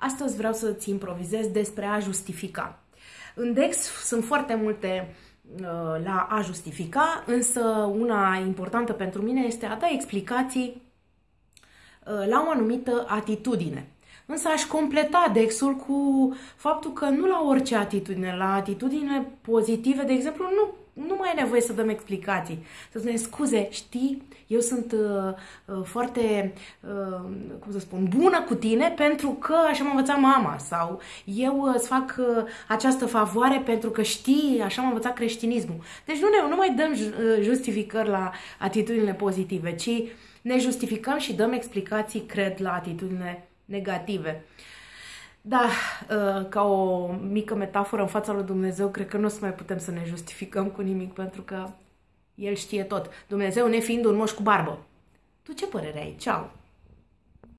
Astăzi vreau să-ți improvizez despre a justifica. În Dex sunt foarte multe uh, la a justifica, însă una importantă pentru mine este a da explicații uh, la o anumită atitudine. Însă aș completa Dexul cu faptul că nu la orice atitudine, la atitudine pozitive, de exemplu, nu nu mai e nevoie să dăm explicații. Să spunem, scuze, știi, eu sunt uh, uh, foarte, uh, cum să spun, bună cu tine pentru că așa m-a învățat mama sau eu uh, îți fac uh, această favoare pentru că știi, așa m-a învățat creștinismul. Deci nu, ne, nu mai dăm uh, justificări la atitudinile pozitive, ci ne justificăm și dăm explicații, cred, la atitudine negative. Uh, da, uh, ca o mică metaforă în fața lui Dumnezeu, cred că nu o să mai putem să ne justificăm cu nimic, pentru că El știe tot. Dumnezeu ne fiind un moș cu barbă. Tu ce părere ai? Ceau!